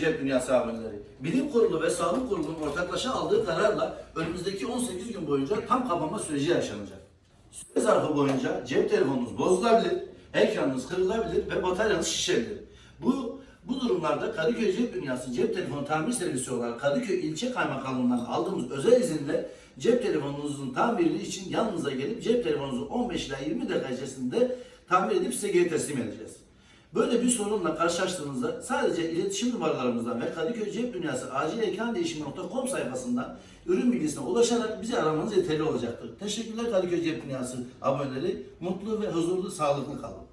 Cep Dünyası aboneleri. Bilim Kurulu ve Sağlık Kurulu'nun ortaklaşa aldığı kararla önümüzdeki 18 gün boyunca tam kapanma süreci yaşanacak. Süre zarfı boyunca cep telefonunuz bozulabilir, ekranınız kırılabilir ve bataryanız şişebilir. Bu bu durumlarda Kadıköy Cep Dünyası cep telefonu tamir servisi olarak Kadıköy İlçe Kaymakamlığından aldığımız özel izinle cep telefonunuzun tamiri için yanınıza gelip cep telefonunuzu 15 ila 20 dakika içerisinde tamir edip size geri teslim edeceğiz. Böyle bir sorunla karşılaştığınızda sadece iletişim numaralarımızdan ve Kadıköy Cep Dünyası acil sayfasından ürün bilgisine ulaşarak bizi aramanız yeterli olacaktır. Teşekkürler Kadıköy Cep Dünyası aboneleri. Mutlu ve huzurlu, sağlıklı kalın.